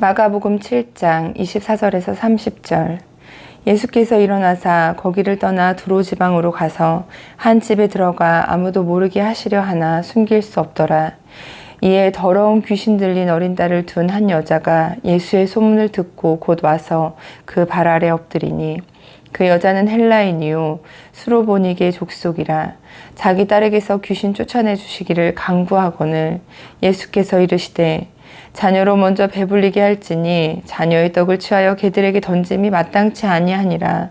마가복음 7장 24절에서 30절 예수께서 일어나사 거기를 떠나 두로 지방으로 가서 한 집에 들어가 아무도 모르게 하시려 하나 숨길 수 없더라. 이에 더러운 귀신 들린 어린 딸을 둔 한 여자가 예수의 소문을 듣고 곧 와서 그 발 아래 엎드리니 그 여자는 헬라인이요 수로보니게 족속이라 자기 딸에게서 귀신 쫓아내 주시기를 강구하거늘 예수께서 이르시되 자녀로 먼저 배불리게 할지니 자녀의 떡을 취하여 개들에게 던짐이 마땅치 아니하니라.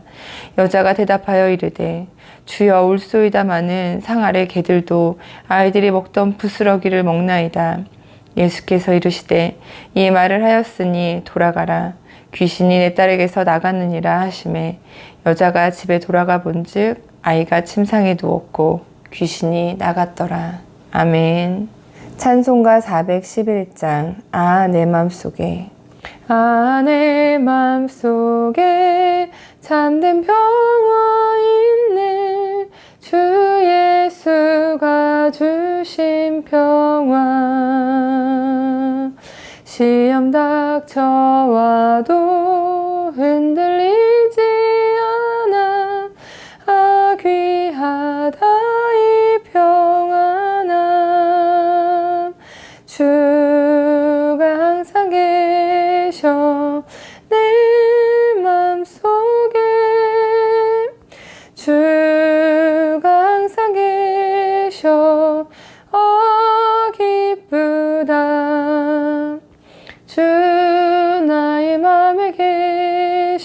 여자가 대답하여 이르되 주여 울소이다마는 상 아래 개들도 아이들이 먹던 부스러기를 먹나이다. 예수께서 이르시되 이 말을 하였으니 돌아가라. 귀신이 내 딸에게서 나갔느니라 하심에 여자가 집에 돌아가 본즉 아이가 침상에 누웠고 귀신이 나갔더라. 아멘 찬송가 411장 아 내 맘속에. 아 내 맘속에 참된 평화 있네. 주 예수가 주신 평화. 시험 닥쳐와도 흔들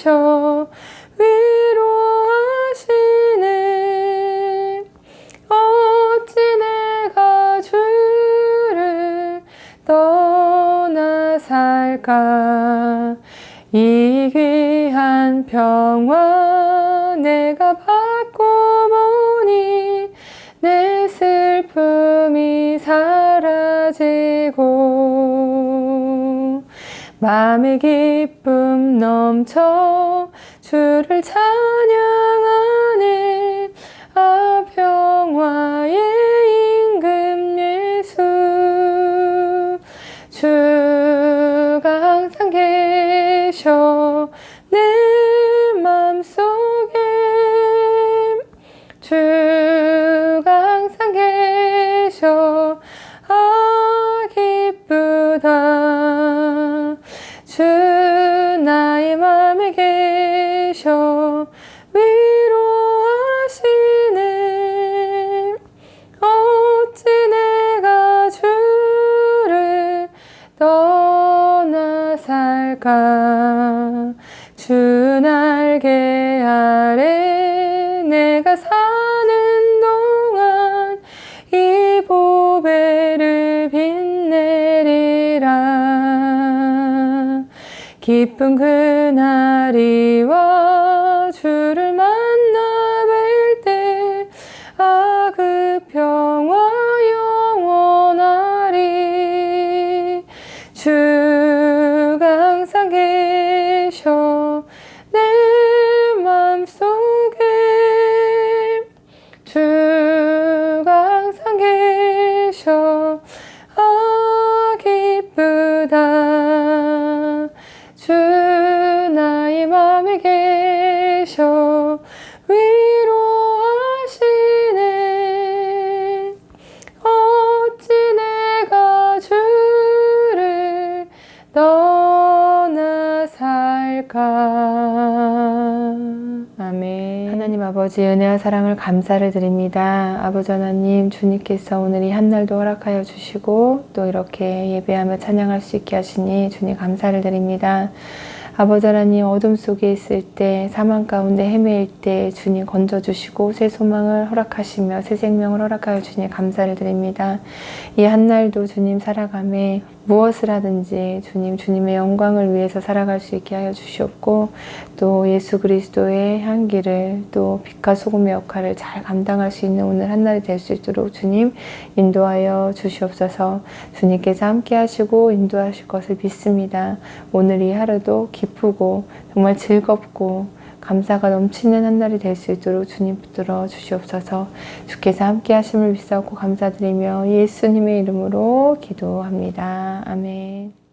계셔 위로하시네. 어찌 내가 주를 떠나 살까? 이 귀한 평화 내가 받고 보니 내 슬픔이 사라지고 마음의 기쁨 넘쳐 주를 찬양하네. 아 평화의 임금 예수. 주가 항상 계셔 내 맘속에. 주가 항상 계셔. 아 기쁘다 위로하시네. 어찌 내가 주를 떠나 살까 기쁜 그날이 와 주를 만 하나님 아버지 은혜와 사랑을 감사를 드립니다 아버지 하나님 주님께서 오늘 이 한날도 허락하여 주시고 또 이렇게 예배하며 찬양할 수 있게 하시니 주님 감사를 드립니다 아버지 하나님 어둠 속에 있을 때 사망 가운데 헤매일 때 주님 건져주시고 새 소망을 허락하시며 새 생명을 허락하여 주님 감사를 드립니다. 이 한날도 주님 살아감에 무엇을 하든지 주님 주님의 영광을 위해서 살아갈 수 있게 하여 주시옵고 또 예수 그리스도의 향기를 또 빛과 소금의 역할을 잘 감당할 수 있는 오늘 한날이 될 수 있도록 주님 인도하여 주시옵소서 주님께서 함께 하시고 인도하실 것을 믿습니다. 오늘 이 하루도 기쁘고 정말 즐겁고 감사가 넘치는 한 날이 될 수 있도록 주님 붙들어 주시옵소서 주께서 함께 하심을 믿사옵고 감사드리며 예수님의 이름으로 기도합니다. 아멘